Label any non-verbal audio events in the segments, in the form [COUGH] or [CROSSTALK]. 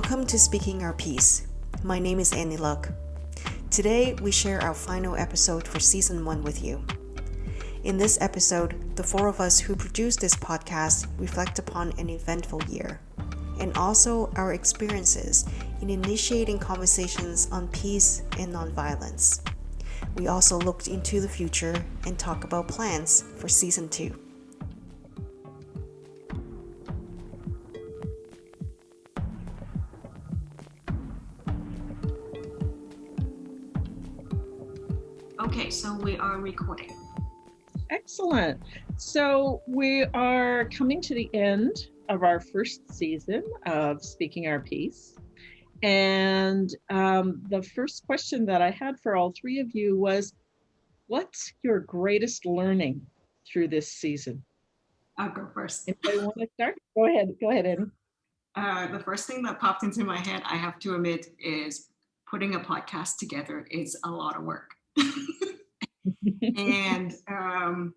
Welcome to Speaking Our Piece. My name is Annie Luck. Today, we share our final episode for Season 1 with you. In this episode, the four of us who produce this podcast reflect upon an eventful year and also our experiences in initiating conversations on peace and nonviolence. We also looked into the future and talk about plans for Season 2. Recording. Excellent. So we are coming to the end of our first season of Speaking Our Piece. And um, the first question that I had for all three of you was What's your greatest learning through this season? I'll go first. If I want to start, go ahead. Go ahead, Annie. Uh, the first thing that popped into my head, I have to admit, is putting a podcast together is a lot of work. [LAUGHS] and um,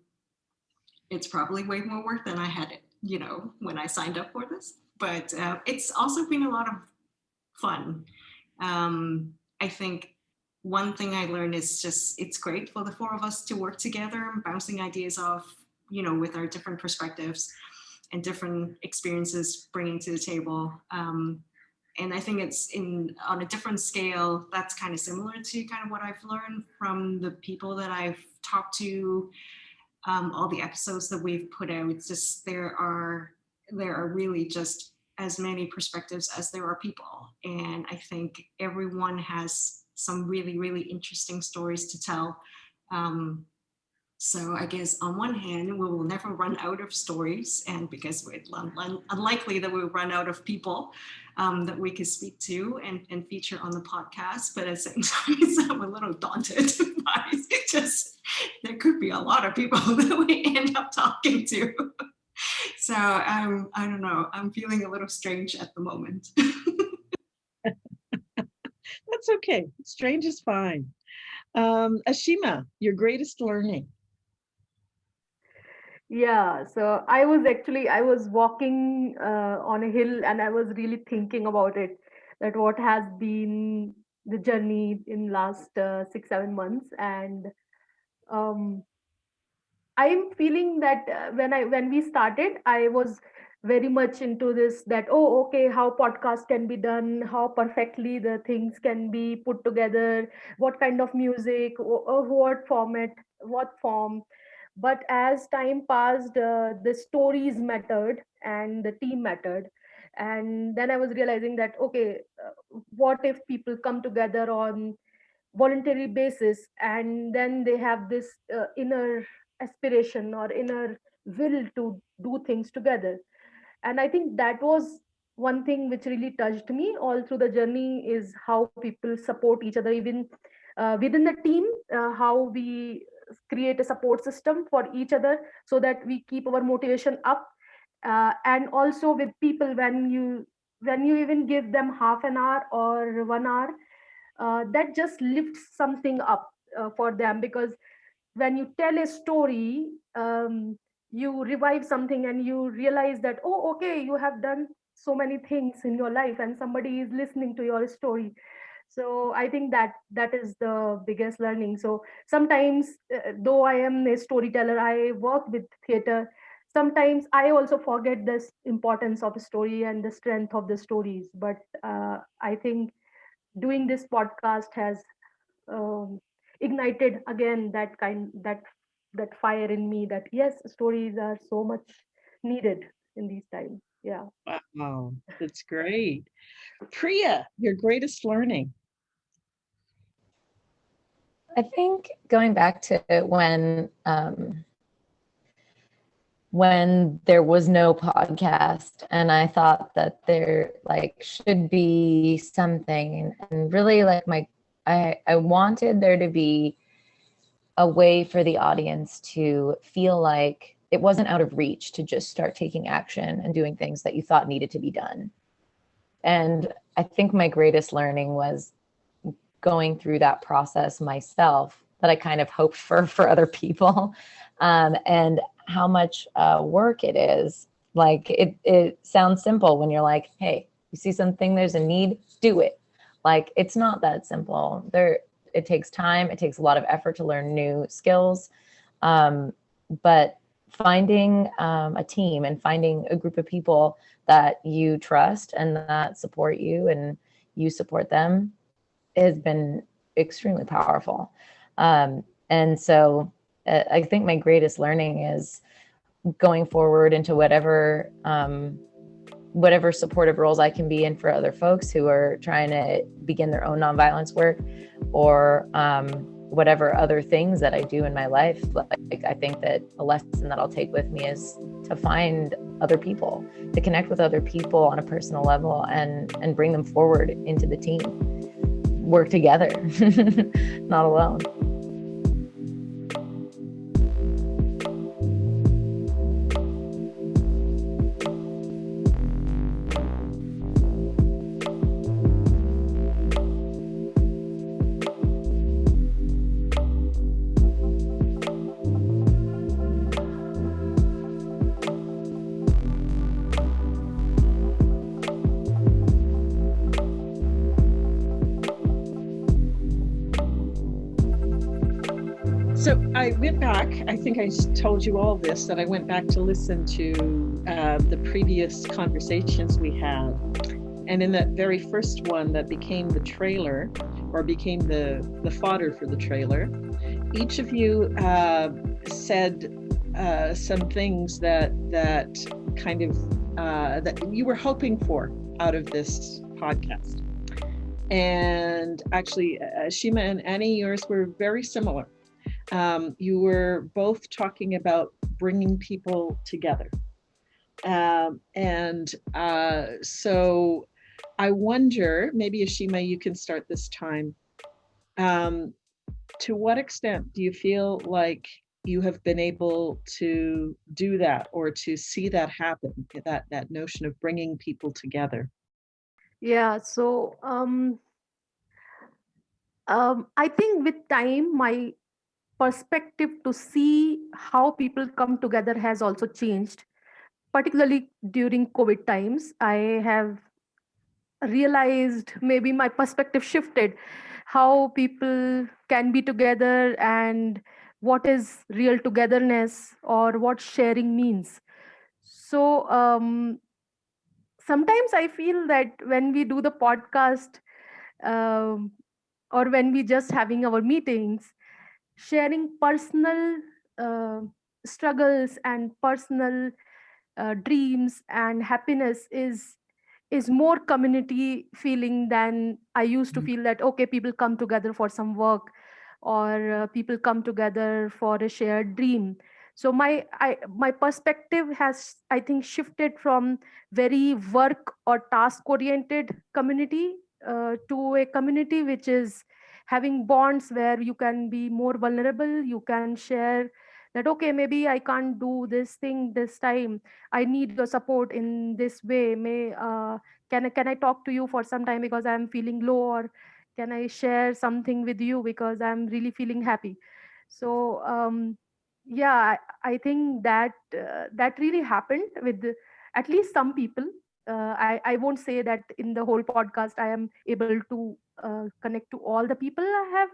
it's probably way more work than I had, it, you know, when I signed up for this. But uh, it's also been a lot of fun. Um, I think one thing I learned is just it's great for the four of us to work together bouncing ideas off, you know, with our different perspectives and different experiences bringing to the table. Um, and I think it's in on a different scale. That's kind of similar to kind of what I've learned from the people that I've talked to, um, all the episodes that we've put out. It's just there are there are really just as many perspectives as there are people, and I think everyone has some really really interesting stories to tell. Um, so I guess on one hand, we will never run out of stories, and because it's unlikely that we'll run out of people um, that we could speak to and, and feature on the podcast. But at the [LAUGHS] same time, I'm a little daunted [LAUGHS] by [LAUGHS] just there could be a lot of people that we end up talking to. So um, I don't know. I'm feeling a little strange at the moment. That's okay. Strange is fine. Um, Ashima, your greatest learning. Yeah, so I was actually I was walking uh, on a hill and I was really thinking about it that what has been the journey in last uh, six seven months. And um, I'm feeling that uh, when I when we started I was very much into this that oh okay how podcast can be done how perfectly the things can be put together what kind of music or what format what form but as time passed uh, the stories mattered and the team mattered. And then i was realizing that okay uh, what if people come together on voluntary basis and then they have this uh, inner aspiration or inner will to do things together? And i think that was one thing which really touched me all through the journey is how people support each other even uh, within the team uh, how we create a support system for each other so that we keep our motivation up. Uh, and also with people when you when you even give them half an hour or one hour uh, that just lifts something up uh, for them. Because when you tell a story um, you revive something and you realize that oh okay you have done so many things in your life and somebody is listening to your story so i think that that is the biggest learning. So sometimes uh, though i am a storyteller i work with theater sometimes i also forget this importance of a story and the strength of the stories. But uh, i think doing this podcast has um, ignited again that kind that that fire in me that yes stories are so much needed in these times. Yeah. Wow that's great. Priya your greatest learning I think going back to when um, when there was no podcast and I thought that there like should be something and really like my I I wanted there to be a way for the audience to feel like it wasn't out of reach to just start taking action and doing things that you thought needed to be done. And I think my greatest learning was going through that process myself that I kind of hoped for [LAUGHS] for other people, um, and how much uh, work it is. Like it, it sounds simple when you're like, hey, You see something, there's a need, do it. Like it's not that simple. There, it takes time. It takes a lot of effort to learn new skills. Um, but finding um, a team and finding a group of people that you trust and that support you and you support them has been extremely powerful. Um, and so uh, I think my greatest learning is going forward into whatever um, whatever supportive roles I can be in for other folks who are trying to begin their own nonviolence work or um, whatever other things that I do in my life. Like I think that a lesson that I'll take with me is to find other people, to connect with other people on a personal level and and bring them forward into the team. Work together, [LAUGHS] not alone. Think I told you all this, that I went back to listen to uh, the previous conversations we had. And in that very first one that became the trailer or became the, the fodder for the trailer, each of you uh, said uh, some things that, that kind of, uh, that you were hoping for out of this podcast. And actually, uh, Shima and Annie, yours were very similar um, you were both talking about bringing people together. Um, and uh, so I wonder, maybe Ashima, you can start this time. Um, to what extent do you feel like you have been able to do that or to see that happen, that, that notion of bringing people together? Yeah, so um, um, I think with time, my perspective to see how people come together has also changed particularly during covid times. I have realized maybe my perspective shifted how people can be together and what is real togetherness or what sharing means. So um, sometimes i feel that when we do the podcast um, or when we just having our meetings sharing personal uh, struggles and personal uh, dreams and happiness is is more community feeling than i used to Mhm. feel that okay people come together for some work or uh, people come together for a shared dream so my i my perspective has i think shifted from very work or task oriented community uh, to a community which is having bonds where you can be more vulnerable you can share that okay maybe i can't do this thing this time. I need your support in this way. May uh, can I, can i talk to you for some time because i'm feeling low or can i share something with you because i'm really feeling happy? So um yeah i, I think that uh, that really happened with at least some people. Uh, I, I won't say that in the whole podcast i am able to uh, connect to all the people i have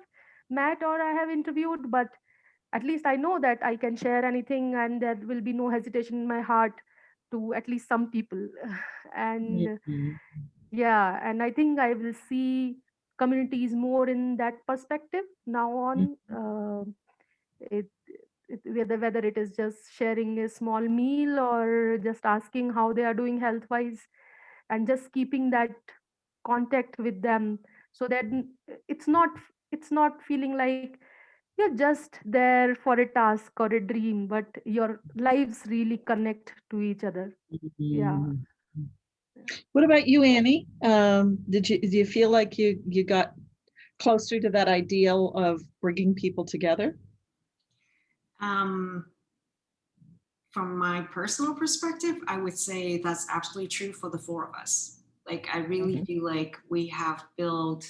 met or i have interviewed but at least i know that i can share anything and there will be no hesitation in my heart to at least some people [LAUGHS] and Mhm. yeah and i think i will see communities more in that perspective now on uh, it, it whether whether it is just sharing a small meal or just asking how they are doing health wise and just keeping that contact with them so that it's not it's not feeling like you're just there for a task or a dream but your lives really connect to each other yeah Mhm. What about you, Annie? Um, did you, do you feel like you, you got closer to that ideal of bringing people together? Um, from my personal perspective, I would say that's absolutely true for the four of us. Like, I really Mhm. feel like we have built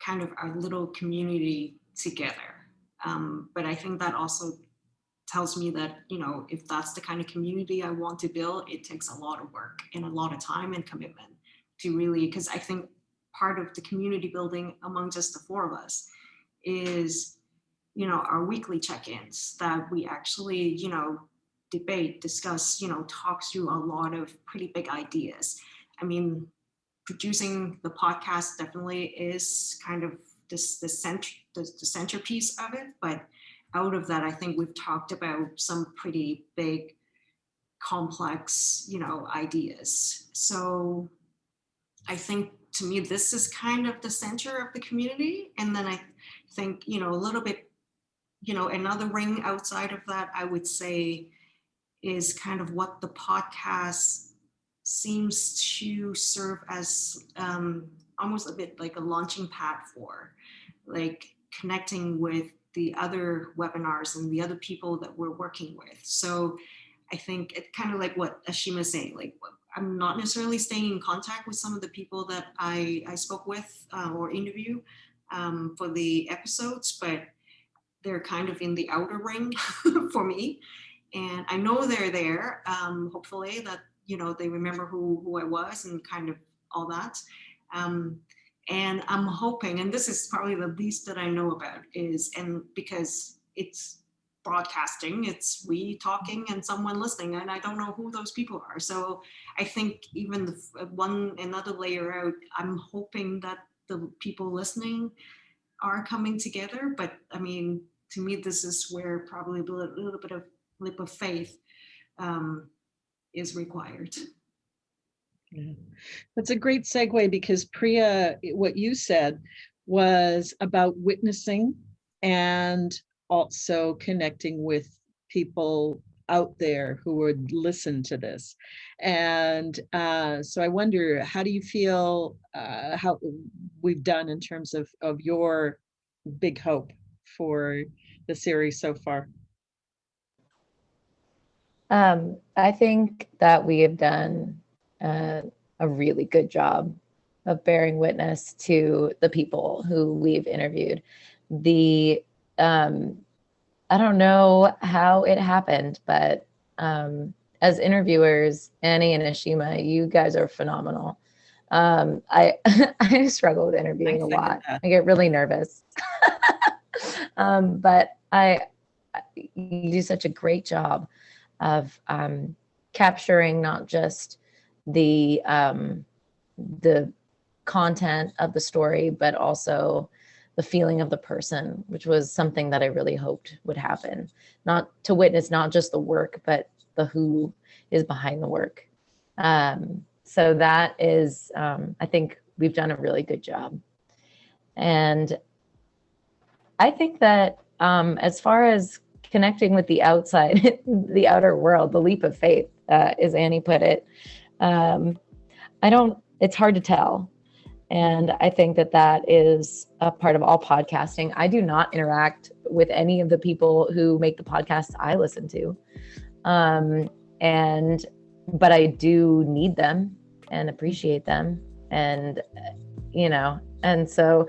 kind of our little community together. Um, but I think that also tells me that you know if that's the kind of community I want to build, it takes a lot of work and a lot of time and commitment to really because I think part of the community building among just the four of us is you know our weekly check-ins that we actually you know debate discuss you know talk through a lot of pretty big ideas. I mean producing the podcast definitely is kind of this the center the, the centerpiece of it but out of that i think we've talked about some pretty big complex you know ideas. So i think to me this is kind of the center of the community and then i think you know a little bit you know another ring outside of that i would say is kind of what the podcast seems to serve as um, almost a bit like a launching pad for like connecting with the other webinars and the other people that we're working with so i think it kind of like what ashima saying like i'm not necessarily staying in contact with some of the people that i i spoke with uh, or interview um, for the episodes but they're kind of in the outer ring [LAUGHS] for me. And I know they're there, um, hopefully that, you know, they remember who, who I was and kind of all that. Um, and I'm hoping, and this is probably the least that I know about is, and because it's broadcasting, it's we talking and someone listening, and I don't know who those people are. So I think even the one, another layer out, I'm hoping that the people listening are coming together. But I mean, to me, this is where probably a little bit of leap of faith um, is required. Yeah. That's a great segue because Priya, what you said was about witnessing and also connecting with people out there who would listen to this. And uh, so I wonder, how do you feel uh, how we've done in terms of, of your big hope for the series so far? Um, I think that we have done uh, a really good job of bearing witness to the people who we've interviewed. The um, I don't know how it happened, but um, as interviewers, Annie and Ashima, you guys are phenomenal. Um, I [LAUGHS] I struggle with interviewing a lot. I get really nervous. [LAUGHS] um, but I, you do such a great job of um, capturing not just the um, the content of the story, but also the feeling of the person, which was something that I really hoped would happen. Not to witness not just the work, but the who is behind the work. Um, so that is, um, I think we've done a really good job. And I think that um, as far as connecting with the outside, [LAUGHS] the outer world, the leap of faith, uh, as Annie put it, um, I don't, it's hard to tell. And I think that that is a part of all podcasting. I do not interact with any of the people who make the podcasts I listen to. Um, and, but I do need them and appreciate them. And, you know, and so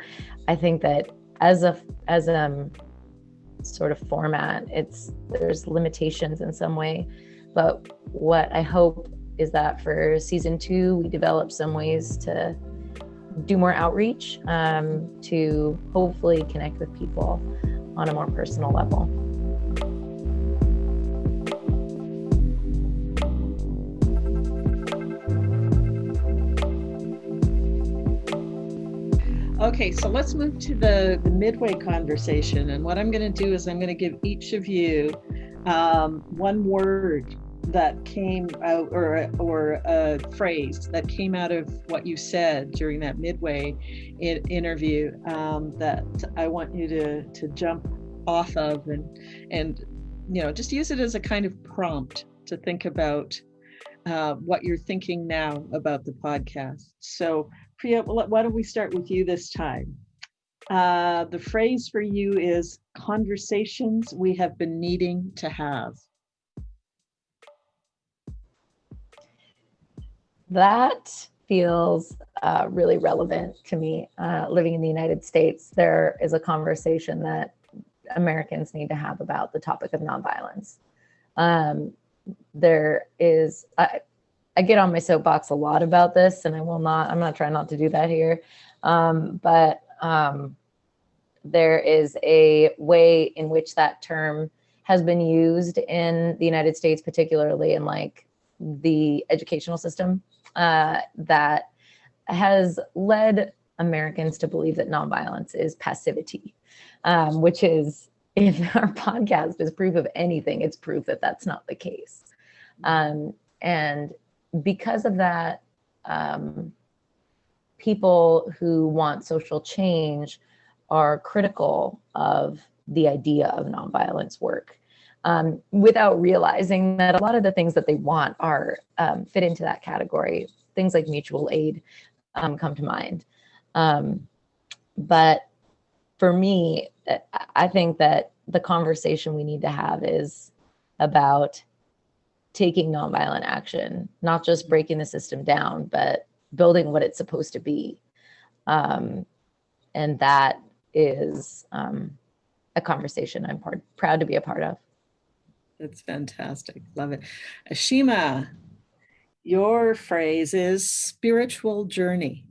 I think that as a as a um, sort of format. It's there's limitations in some way but what i hope is that for season two we develop some ways to do more outreach um, to hopefully connect with people on a more personal level Okay, so let's move to the, the midway conversation. And what I'm going to do is I'm going to give each of you um, one word that came out or or a phrase that came out of what you said during that midway in, interview um, that I want you to to jump off of and and you know just use it as a kind of prompt to think about uh, what you're thinking now about the podcast. So Priya, why don't we start with you this time? Uh, the phrase for you is conversations we have been needing to have. That feels uh, really relevant to me. Uh, living in the United States, there is a conversation that Americans need to have about the topic of nonviolence. Um, there is, I get on my soapbox a lot about this, and I will not, I'm not trying not to do that here. Um, but um, there is a way in which that term has been used in the United States, particularly in like the educational system, uh, that has led Americans to believe that nonviolence is passivity, um, which is, if [LAUGHS] our podcast is proof of anything, it's proof that that's not the case. Um, and because of that, um, people who want social change are critical of the idea of nonviolence work um, without realizing that a lot of the things that they want are um, fit into that category. Things like mutual aid um, come to mind. Um, but for me, I think that the conversation we need to have is about taking nonviolent action, not just breaking the system down, but building what it's supposed to be. Um, and that is um, a conversation I'm part, proud to be a part of. That's fantastic. Love it. Ashima, your phrase is spiritual journey.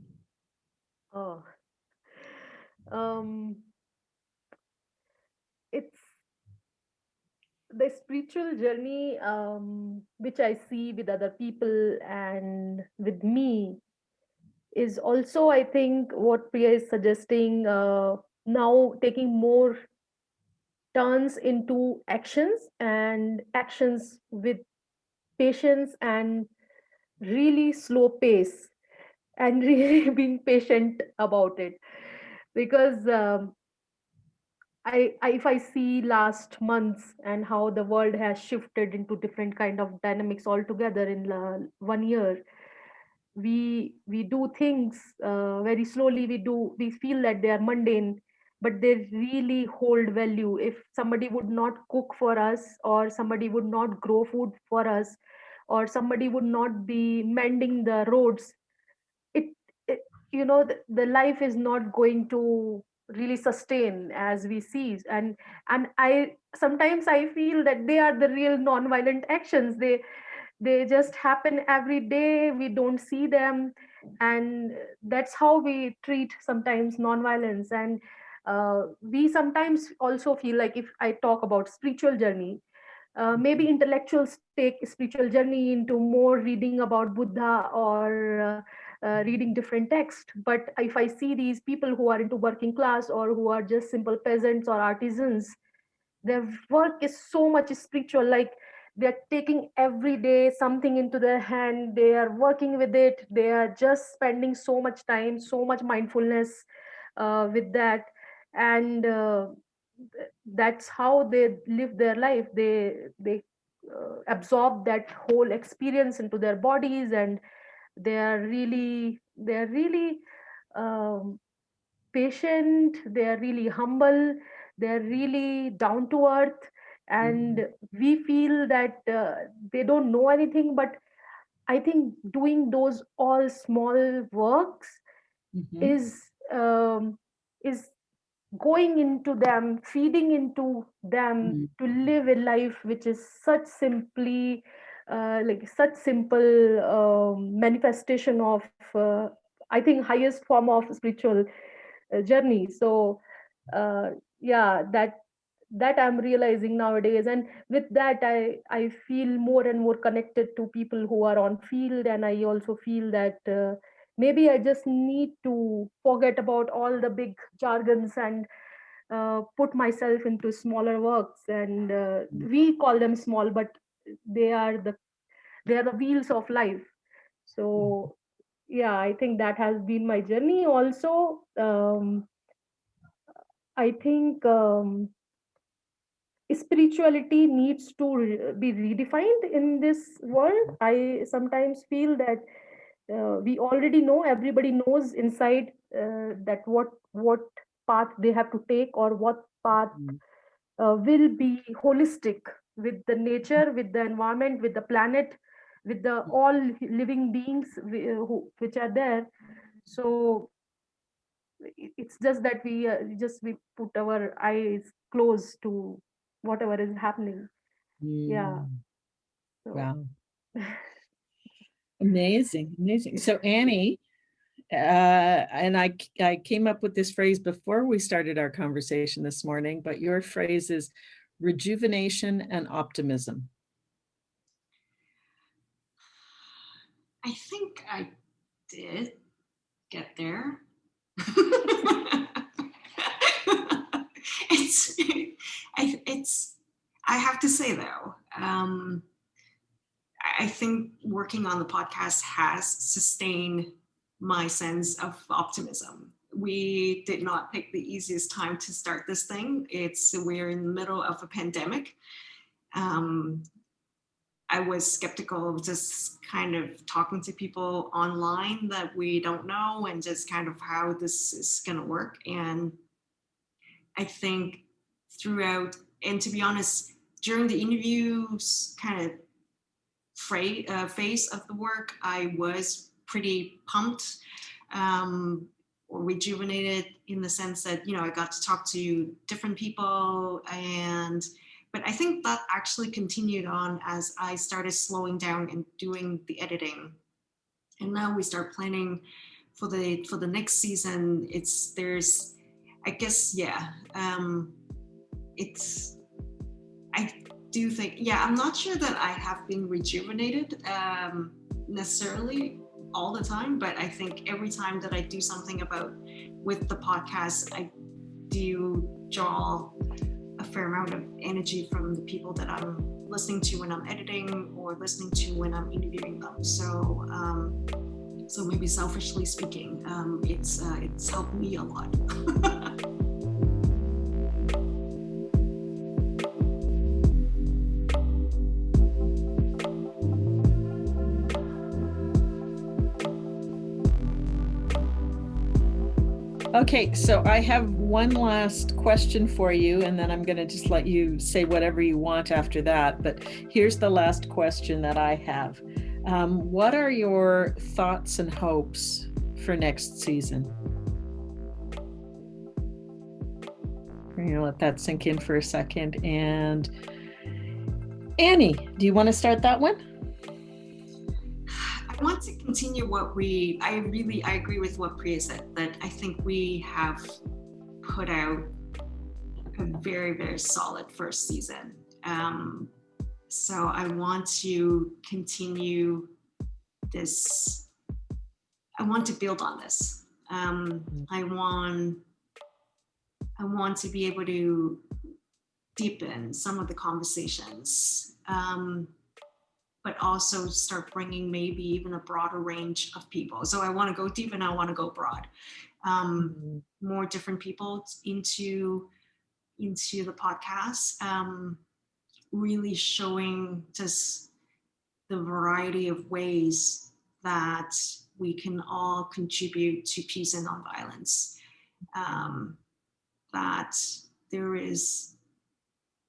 Oh, um, it's the spiritual journey um, which I see with other people and with me is also, I think, what Priya is suggesting uh, now taking more turns into actions and actions with patience and really slow pace and [LAUGHS] really being patient about it. Because um, I, I if i see last months and how the world has shifted into different kind of dynamics altogether in uh, one year we we do things uh, very slowly. We do we feel that they are mundane but they really hold value. If somebody would not cook for us or somebody would not grow food for us or somebody would not be mending the roads it, it you know the, the life is not going to really sustain as we see. And and i sometimes i feel that they are the real non-violent actions. They they just happen every day. We don't see them. And that's how we treat sometimes non-violence. And uh, we sometimes also feel like if i talk about spiritual journey uh, maybe intellectuals take spiritual journey into more reading about buddha or uh, uh, reading different text. But if i see these people who are into working class or who are just simple peasants or artisans their work is so much spiritual like they're taking every day something into their hand they are working with it they are just spending so much time so much mindfulness uh, with that. And uh, that's how they live their life. They they uh, absorb that whole experience into their bodies and they are really they are really um, patient they are really humble they're really down to earth and mm-hmm. we feel that uh, they don't know anything but i think doing those all small works mm-hmm. is um, is going into them feeding into them mm-hmm. to live a life which is such simply like such simple um, manifestation of uh, i think highest form of spiritual uh, journey. So uh, yeah that that i'm realizing nowadays. And with that i i feel more and more connected to people who are on field. And i also feel that uh, maybe i just need to forget about all the big jargons and uh, put myself into smaller works. And uh, we call them small but they are the they are the wheels of life. So yeah i think that has been my journey. Also um, i think um, spirituality needs to re- be redefined in this world. I sometimes feel that uh, we already know everybody knows inside uh, that what what path they have to take or what path mm. uh, will be holistic with the nature with the environment with the planet with the all living beings who, which are there so it's just that we uh, just we put our eyes close to whatever is happening Yeah. Mm, so Wow. [LAUGHS] Amazing, amazing. So Annie, uh, and I came up with this phrase before we started our conversation this morning, but your phrase is rejuvenation and optimism. I think I did get there. [LAUGHS] it's I, it's I have to say though, um, I think working on the podcast has sustained my sense of optimism. We did not pick the easiest time to start this thing. It's we're in the middle of a pandemic. Um, I was skeptical of just kind of talking to people online that we don't know and just kind of how this is going to work. And I think throughout, and to be honest, during the interviews kind of uh, phase of the work, I was pretty pumped um, rejuvenated in the sense that, you know, I got to talk to different people and but I think that actually continued on as I started slowing down and doing the editing. And now we start planning for the for the next season. It's there's I guess yeah. Um it's I do think yeah, I'm not sure that I have been rejuvenated um necessarily all the time, but I think every time that I do something about with the podcast, I do draw a fair amount of energy from the people that I'm listening to when I'm editing or listening to when I'm interviewing them. So, um, so maybe selfishly speaking, um, it's uh, it's helped me a lot. [LAUGHS] Okay, so I have one last question for you, and then I'm going to just let you say whatever you want after that. But here's the last question that I have. Um, what are your thoughts and hopes for next season? We're going to let that sink in for a second. And Annie, do you want to start that one? I want to continue what we, I really, I agree with what Priya said, that I think we have put out a very, very solid first season. Um, so I want to continue this, I want to build on this. Um, I want, I want to be able to deepen some of the conversations. Um, but also start bringing maybe even a broader range of people. So I want to go deep and I want to go broad. Um, more different people into into the podcast, um, really showing just the variety of ways that we can all contribute to peace and nonviolence. Um, that there is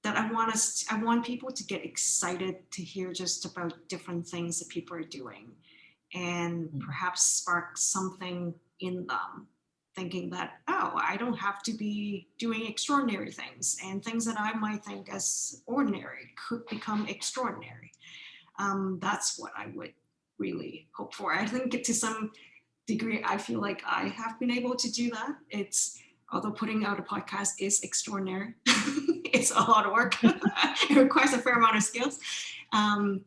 that I want us, I want people to get excited to hear just about different things that people are doing and Mm. perhaps spark something in them thinking that, oh, I don't have to be doing extraordinary things and things that I might think as ordinary could become extraordinary. Um, that's what I would really hope for. I think to some degree, I feel like I have been able to do that. It's, although putting out a podcast is extraordinary, [LAUGHS] it's a lot of work. [LAUGHS] it requires a fair amount of skills. Um,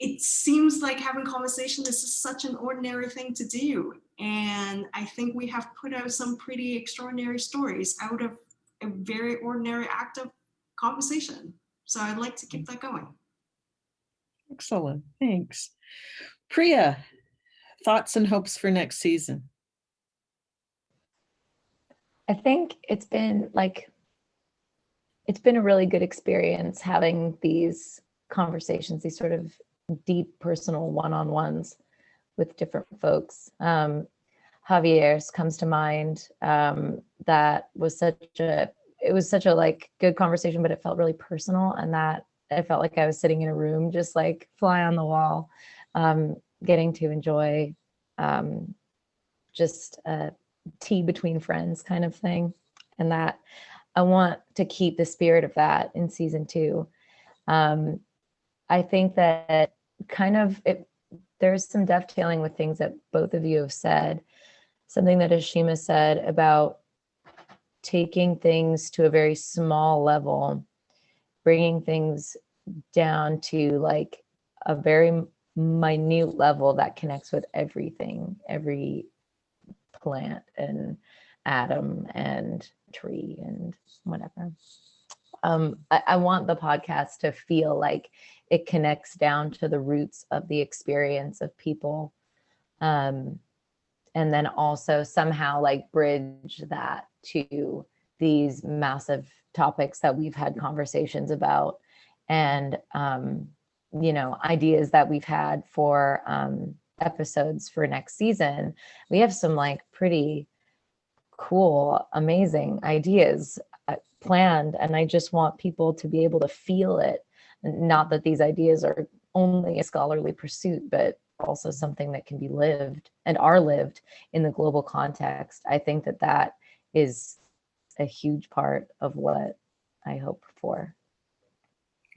it seems like having conversation is such an ordinary thing to do. And I think we have put out some pretty extraordinary stories out of a very ordinary act of conversation. So I'd like to keep that going. Excellent, thanks. Priya, thoughts and hopes for next season? I think it's been like, it's been a really good experience having these conversations, these sort of deep personal one-on-ones with different folks. Um, Javier's comes to mind. Um, that was such a, it was such a like good conversation, but it felt really personal and that I felt like I was sitting in a room, just like fly on the wall, um, getting to enjoy um, just a tea between friends kind of thing. And that I want to keep the spirit of that in season two. Um, I think that kind of it, there's some dovetailing with things that both of you have said. Something that Ashima said about taking things to a very small level, bringing things down to like a very minute level that connects with everything, every plant and atom and tree and whatever. Um, I, I want the podcast to feel like it connects down to the roots of the experience of people. Um, and then also somehow like bridge that to these massive topics that we've had conversations about and um, you know ideas that we've had for um, episodes for next season we have some like pretty cool amazing ideas uh, planned and i just want people to be able to feel it. Not that these ideas are only a scholarly pursuit but also something that can be lived and are lived in the global context. I think that that is a huge part of what i hope for.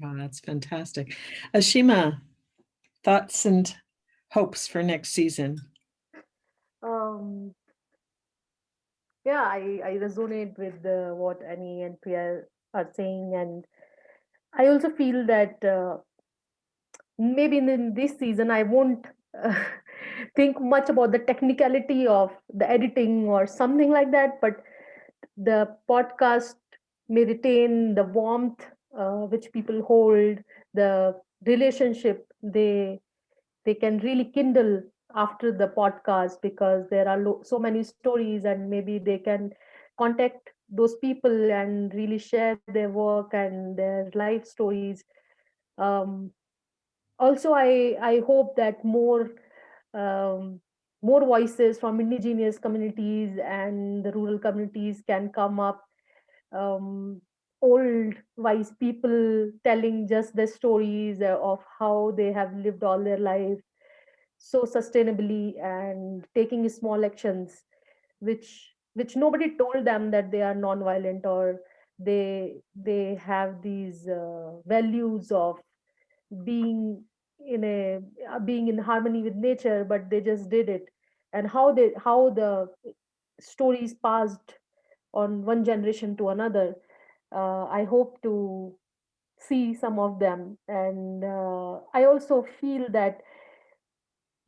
Oh, that's fantastic. Ashima, thoughts and hopes for next season? Um, yeah, I, I resonate with uh, what Annie and Priya are saying, and I also feel that uh, maybe in, in this season I won't uh, [LAUGHS] think much about the technicality of the editing or something like that, but the podcast may retain the warmth uh, which people hold, the relationship they they can really kindle after the podcast because there are so many stories and maybe they can contact those people and really share their work and their life stories. Um, also i i hope that more um, more voices from indigenous communities and the rural communities can come up. Um, old wise people telling just their stories of how they have lived all their life so sustainably and taking small actions which which nobody told them that they are non-violent or they they have these uh, values of being in a uh, being in harmony with nature but they just did it. And how they how the stories passed on one generation to another uh, I hope to see some of them. And uh, I also feel that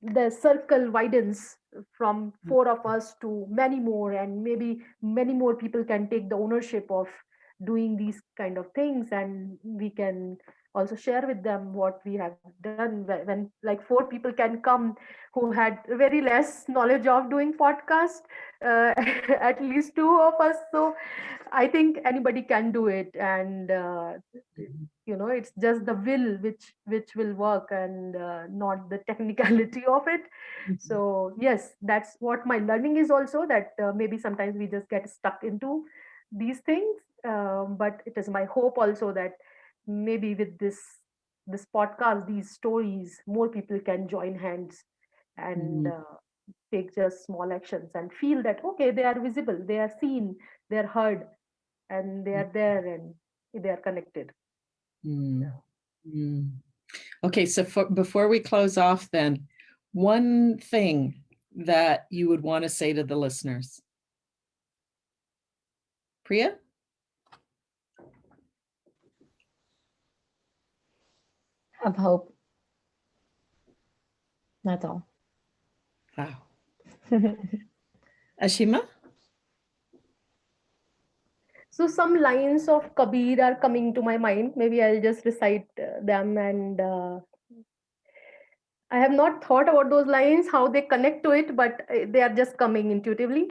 the circle widens from four of us to many more, and maybe many more people can take the ownership of doing these kind of things, and we can also share with them what we have done when, when like four people can come who had very less knowledge of doing podcast uh, [LAUGHS] at least two of us. So i think anybody can do it. And uh, you know it's just the will which which will work and uh, not the technicality [LAUGHS] of it. So yes that's what my learning is also that uh, maybe sometimes we just get stuck into these things. Um, but it is my hope also that maybe with this this podcast these stories more people can join hands and Mm. uh, take just small actions and feel that okay they are visible they are seen they are heard and they are there and they are connected Mm. Mm. Okay, so for, before we close off then, one thing that you would want to say to the listeners. Priya? Have hope that's all Wow. [LAUGHS] Ashima? so some lines of kabir are coming to my mind maybe i'll just recite uh, them and uh, i have not thought about those lines how they connect to it but uh, they are just coming intuitively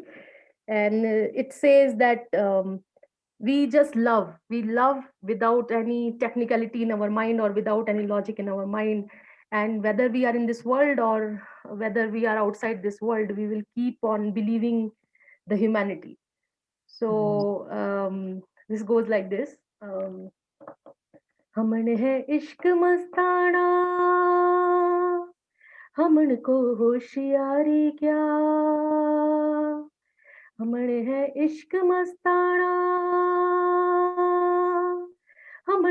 and uh, it says that um, we just love we love without any technicality in our mind or without any logic in our mind and whether we are in this world or whether we are outside this world we will keep on believing the humanity so um, this goes like this um, हमन है इश्क मस्ताना हमन को होशियारी क्या हमने है इश्क मस्ताना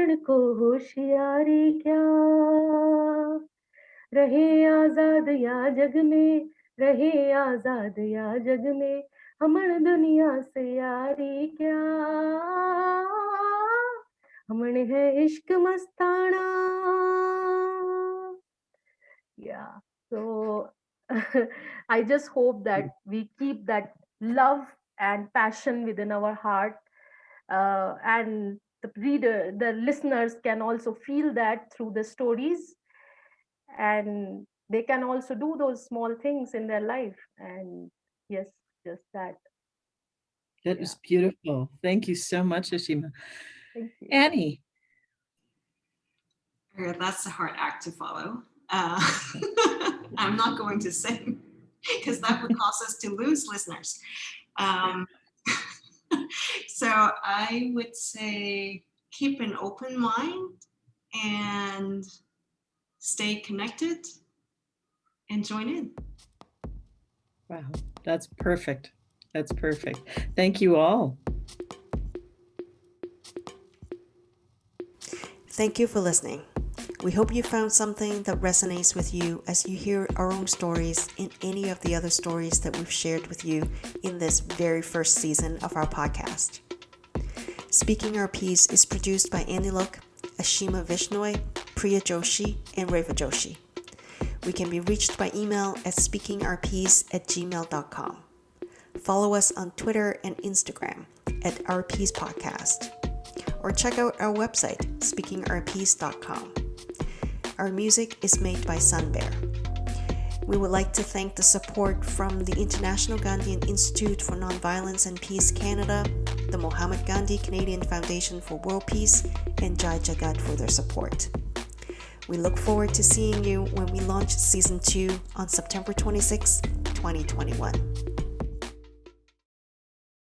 रावण को होशियारी क्या? रहे आज़ाद या जग में रहे आज़ाद या जग में हमण दुनिया से यारी क्या? हमण है इश्क मस्ताना। या so I just hope that we keep that love and passion within our heart and the reader the listeners can also feel that through the stories and they can also do those small things in their life and yes just that That is beautiful. Thank you so much, Ashima. thank you Annie, Yeah, That's a hard act to follow. Uh, [LAUGHS] [LAUGHS] I'm not going to sing because that would cause us to lose listeners. Um, [LAUGHS] so I would say keep an open mind and stay connected and join in. wow, that's perfect. That's perfect. Thank you all. Thank you for listening. We hope you found something that resonates with you as you hear our own stories and any of the other stories that we've shared with you in this very first season of our podcast. Speaking Our Piece is produced by Annie Look, Ashima Vishnoi, Priya Joshi, and Reva Joshi. We can be reached by email at speakingourpiece at gmail.com. Follow us on Twitter and Instagram at Our Podcast or check out our website, speakingourpiece.com. Our music is made by Sunbear. We would like to thank the support from the International Gandhian Institute for Nonviolence and Peace Canada, the Mahatma Gandhi Canadian Foundation for World Peace, and Jai Jagat for their support. We look forward to seeing you when we launch season 2 on September 26, 2021.